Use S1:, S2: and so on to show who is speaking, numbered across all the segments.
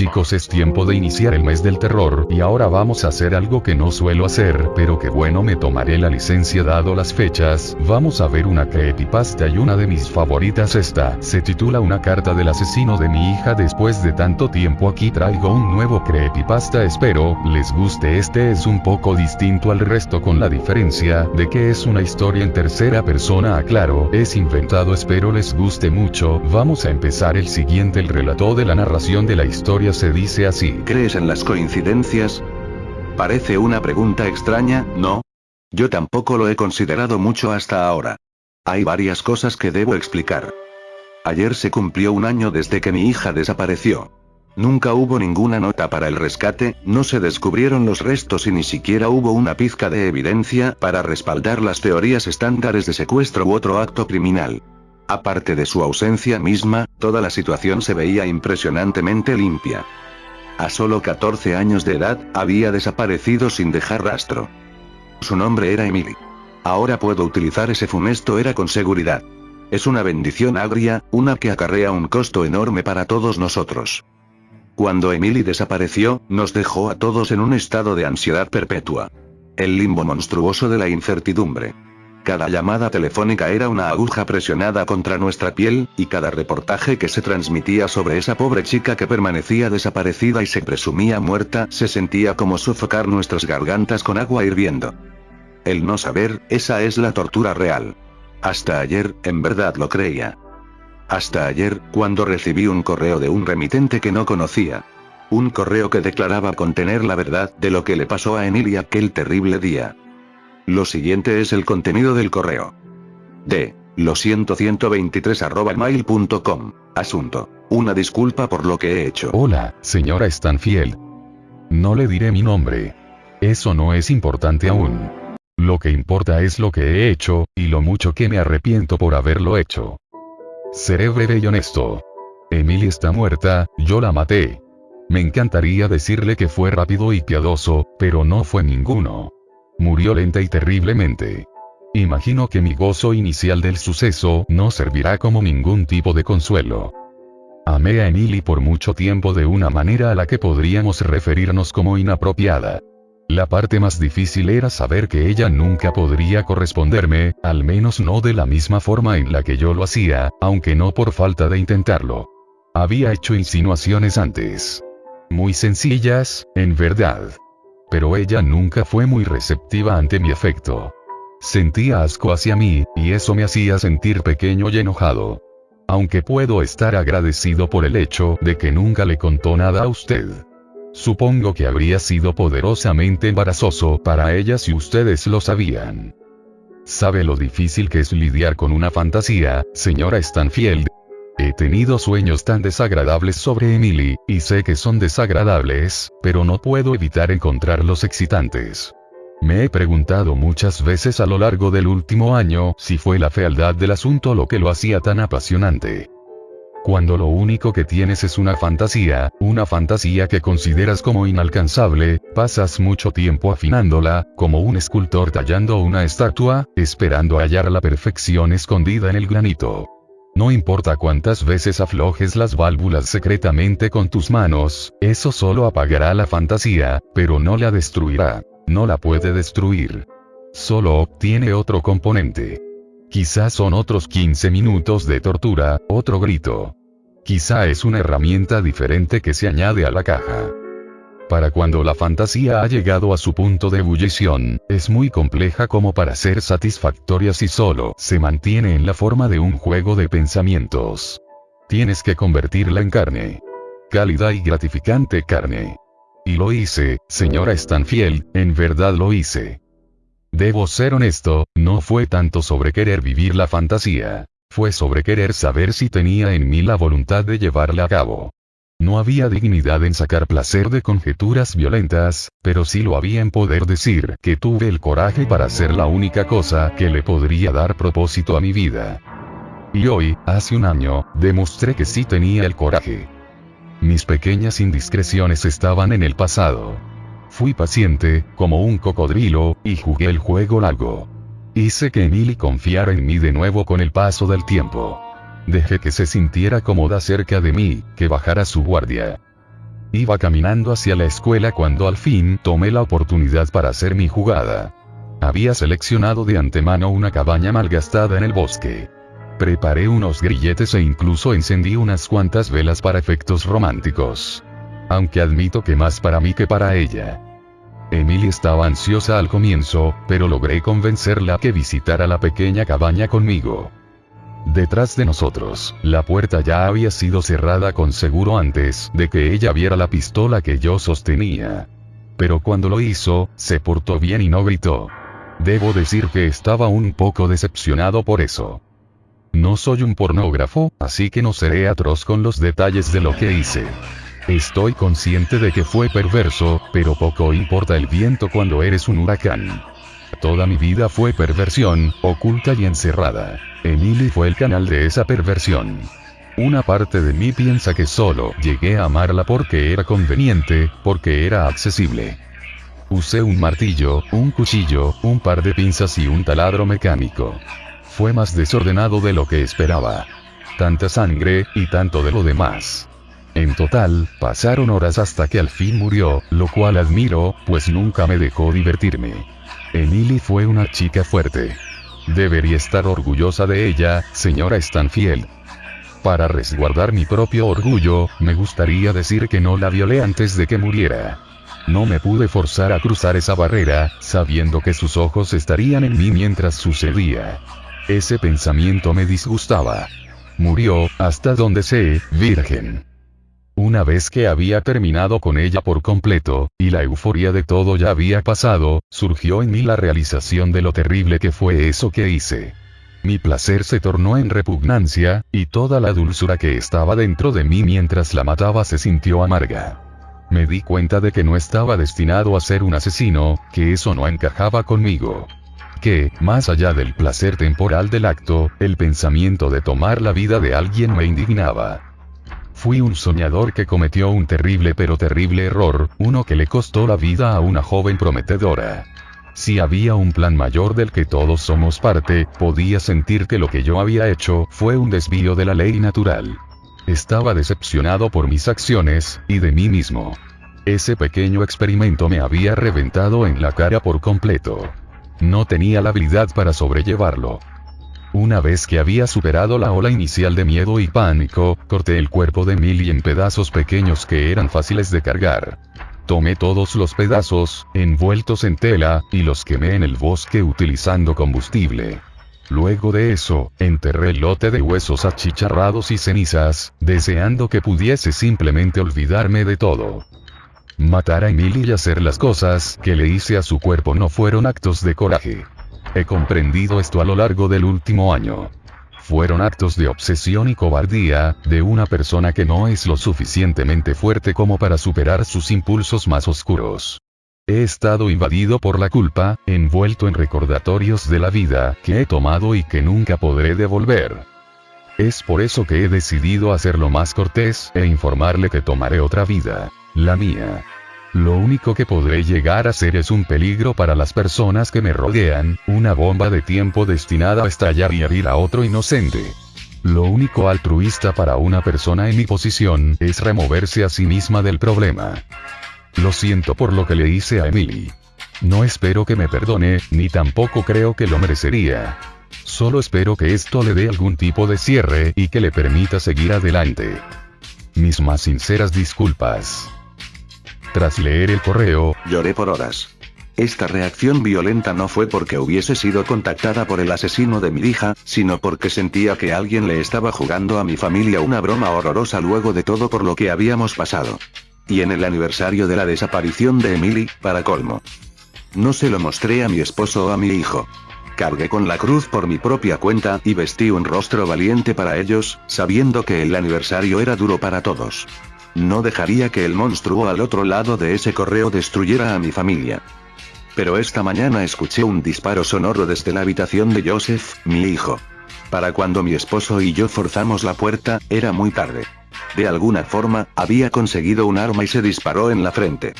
S1: Chicos es tiempo de iniciar el mes del terror y ahora vamos a hacer algo que no suelo hacer, pero que bueno me tomaré la licencia dado las fechas, vamos a ver una creepypasta y una de mis favoritas esta, se titula Una carta del asesino de mi hija. Después de tanto tiempo aquí traigo un nuevo creepypasta. Espero, les guste. Este es un poco distinto al resto con la diferencia, de que es una historia en tercera persona. Aclaro, es inventado. Espero les guste mucho, vamos a empezar el siguiente el relato de la narración de la historia se dice así.
S2: ¿Crees en las coincidencias? Parece una pregunta extraña, ¿no? Yo tampoco lo he considerado mucho hasta ahora. Hay varias cosas que debo explicar. Ayer se cumplió un año desde que mi hija desapareció. Nunca hubo ninguna nota para el rescate, no se descubrieron los restos y ni siquiera hubo una pizca de evidencia para respaldar las teorías estándares de secuestro u otro acto criminal. Aparte de su ausencia misma, toda la situación se veía impresionantemente limpia. A solo 14 años de edad, había desaparecido sin dejar rastro. Su nombre era Emily. Ahora puedo utilizar ese fumesto era con seguridad. Es una bendición agria, una que acarrea un costo enorme para todos nosotros. Cuando Emily desapareció, nos dejó a todos en un estado de ansiedad perpetua. El limbo monstruoso de la incertidumbre. Cada llamada telefónica era una aguja presionada contra nuestra piel, y cada reportaje que se transmitía sobre esa pobre chica que permanecía desaparecida y se presumía muerta se sentía como sofocar nuestras gargantas con agua hirviendo. El no saber, esa es la tortura real. Hasta ayer, en verdad lo creía. Hasta ayer, cuando recibí un correo de un remitente que no conocía. Un correo que declaraba contener la verdad de lo que le pasó a Emilia aquel terrible día. Lo siguiente es el contenido del correo. D. Lo siento 123 arroba mail.com. Asunto. Una disculpa por lo que he hecho.
S1: Hola, señora Stanfield. No le diré mi nombre. Eso no es importante aún. Lo que importa es lo que he hecho, y lo mucho que me arrepiento por haberlo hecho. Seré breve y honesto. Emily está muerta, yo la maté. Me encantaría decirle que fue rápido y piadoso, pero no fue ninguno. Murió lenta y terriblemente. Imagino que mi gozo inicial del suceso no servirá como ningún tipo de consuelo. Amé a Emily por mucho tiempo de una manera a la que podríamos referirnos como inapropiada. La parte más difícil era saber que ella nunca podría corresponderme, al menos no de la misma forma en la que yo lo hacía, aunque no por falta de intentarlo. Había hecho insinuaciones antes. Muy sencillas, en verdad pero ella nunca fue muy receptiva ante mi afecto. Sentía asco hacia mí, y eso me hacía sentir pequeño y enojado. Aunque puedo estar agradecido por el hecho de que nunca le contó nada a usted. Supongo que habría sido poderosamente embarazoso para ella si ustedes lo sabían. ¿Sabe lo difícil que es lidiar con una fantasía, señora Stanfield? He tenido sueños tan desagradables sobre Emily, y sé que son desagradables, pero no puedo evitar encontrarlos excitantes. Me he preguntado muchas veces a lo largo del último año si fue la fealdad del asunto lo que lo hacía tan apasionante. Cuando lo único que tienes es una fantasía, una fantasía que consideras como inalcanzable, pasas mucho tiempo afinándola, como un escultor tallando una estatua, esperando hallar la perfección escondida en el granito. No importa cuántas veces aflojes las válvulas secretamente con tus manos, eso solo apagará la fantasía, pero no la destruirá. No la puede destruir. Solo obtiene otro componente. Quizás son otros 15 minutos de tortura, otro grito. Quizá es una herramienta diferente que se añade a la caja para cuando la fantasía ha llegado a su punto de ebullición, es muy compleja como para ser satisfactoria si solo se mantiene en la forma de un juego de pensamientos. Tienes que convertirla en carne. Cálida y gratificante carne. Y lo hice, señora Stanfield, en verdad lo hice. Debo ser honesto, no fue tanto sobre querer vivir la fantasía. Fue sobre querer saber si tenía en mí la voluntad de llevarla a cabo. No había dignidad en sacar placer de conjeturas violentas, pero sí lo había en poder decir que tuve el coraje para hacer la única cosa que le podría dar propósito a mi vida. Y hoy, hace un año, demostré que sí tenía el coraje. Mis pequeñas indiscreciones estaban en el pasado. Fui paciente, como un cocodrilo, y jugué el juego largo. Hice que Emily confiara en mí de nuevo con el paso del tiempo. Dejé que se sintiera cómoda cerca de mí, que bajara su guardia. Iba caminando hacia la escuela cuando al fin tomé la oportunidad para hacer mi jugada. Había seleccionado de antemano una cabaña malgastada en el bosque. Preparé unos grilletes e incluso encendí unas cuantas velas para efectos románticos. Aunque admito que más para mí que para ella. Emily estaba ansiosa al comienzo, pero logré convencerla que visitara la pequeña cabaña conmigo. Detrás de nosotros, la puerta ya había sido cerrada con seguro antes de que ella viera la pistola que yo sostenía. Pero cuando lo hizo, se portó bien y no gritó. Debo decir que estaba un poco decepcionado por eso. No soy un pornógrafo, así que no seré atroz con los detalles de lo que hice. Estoy consciente de que fue perverso, pero poco importa el viento cuando eres un huracán. Toda mi vida fue perversión, oculta y encerrada. Emily fue el canal de esa perversión. Una parte de mí piensa que solo llegué a amarla porque era conveniente, porque era accesible. Usé un martillo, un cuchillo, un par de pinzas y un taladro mecánico. Fue más desordenado de lo que esperaba. Tanta sangre, y tanto de lo demás. En total, pasaron horas hasta que al fin murió, lo cual admiro, pues nunca me dejó divertirme. Emily fue una chica fuerte. Debería estar orgullosa de ella, señora Stanfield. Para resguardar mi propio orgullo, me gustaría decir que no la violé antes de que muriera. No me pude forzar a cruzar esa barrera, sabiendo que sus ojos estarían en mí mientras sucedía. Ese pensamiento me disgustaba. Murió, hasta donde sé, virgen. Una vez que había terminado con ella por completo, y la euforia de todo ya había pasado, surgió en mí la realización de lo terrible que fue eso que hice. Mi placer se tornó en repugnancia, y toda la dulzura que estaba dentro de mí mientras la mataba se sintió amarga. Me di cuenta de que no estaba destinado a ser un asesino, que eso no encajaba conmigo. Que, más allá del placer temporal del acto, el pensamiento de tomar la vida de alguien me indignaba. Fui un soñador que cometió un terrible pero terrible error, uno que le costó la vida a una joven prometedora. Si había un plan mayor del que todos somos parte, podía sentir que lo que yo había hecho fue un desvío de la ley natural. Estaba decepcionado por mis acciones, y de mí mismo. Ese pequeño experimento me había reventado en la cara por completo. No tenía la habilidad para sobrellevarlo. Una vez que había superado la ola inicial de miedo y pánico, corté el cuerpo de Millie en pedazos pequeños que eran fáciles de cargar. Tomé todos los pedazos, envueltos en tela, y los quemé en el bosque utilizando combustible. Luego de eso, enterré el lote de huesos achicharrados y cenizas, deseando que pudiese simplemente olvidarme de todo. Matar a Emily y hacer las cosas que le hice a su cuerpo no fueron actos de coraje. He comprendido esto a lo largo del último año. Fueron actos de obsesión y cobardía, de una persona que no es lo suficientemente fuerte como para superar sus impulsos más oscuros. He estado invadido por la culpa, envuelto en recordatorios de la vida que he tomado y que nunca podré devolver. Es por eso que he decidido hacerlo más cortés e informarle que tomaré otra vida, la mía. Lo único que podré llegar a ser es un peligro para las personas que me rodean, una bomba de tiempo destinada a estallar y herir a otro inocente. Lo único altruista para una persona en mi posición es removerse a sí misma del problema. Lo siento por lo que le hice a Emily. No espero que me perdone, ni tampoco creo que lo merecería. Solo espero que esto le dé algún tipo de cierre y que le permita seguir adelante. Mis más sinceras disculpas. Tras leer el correo,
S2: lloré por horas. Esta reacción violenta no fue porque hubiese sido contactada por el asesino de mi hija, sino porque sentía que alguien le estaba jugando a mi familia una broma horrorosa luego de todo por lo que habíamos pasado. Y en el aniversario de la desaparición de Emily, para colmo. No se lo mostré a mi esposo o a mi hijo. Cargué con la cruz por mi propia cuenta y vestí un rostro valiente para ellos, sabiendo que el aniversario era duro para todos. No dejaría que el monstruo al otro lado de ese correo destruyera a mi familia. Pero esta mañana escuché un disparo sonoro desde la habitación de Joseph, mi hijo. Para cuando mi esposo y yo forzamos la puerta, era muy tarde. De alguna forma, había conseguido un arma y se disparó en la frente.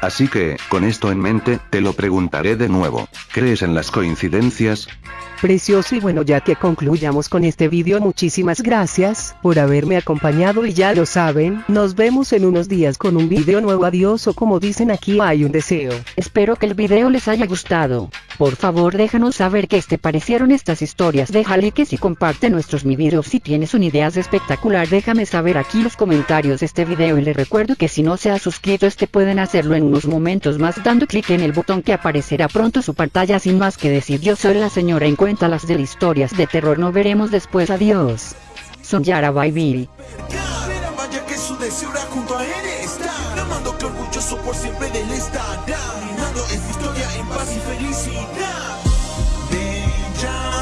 S2: Así que, con esto en mente, te lo preguntaré de nuevo. ¿Crees en las coincidencias?
S3: Precioso y bueno ya que concluyamos con este vídeo muchísimas gracias por haberme acompañado y ya lo saben, nos vemos en unos días con un vídeo nuevo adiós o como dicen aquí hay un deseo.
S4: Espero que el video les haya gustado. Por favor déjanos saber qué te parecieron estas historias. Deja likes y comparte nuestros mi videos si tienes una idea espectacular déjame saber aquí los comentarios de este video. Y les recuerdo que si no se ha suscrito este pueden hacerlo en unos momentos más dando clic en el botón que aparecerá pronto su pantalla. Sin más que decir yo soy la señora en cuenta las de historias de terror. No veremos después. Adiós. Son Yara
S5: junto a dejando en historia en paz y felicidad. De ya.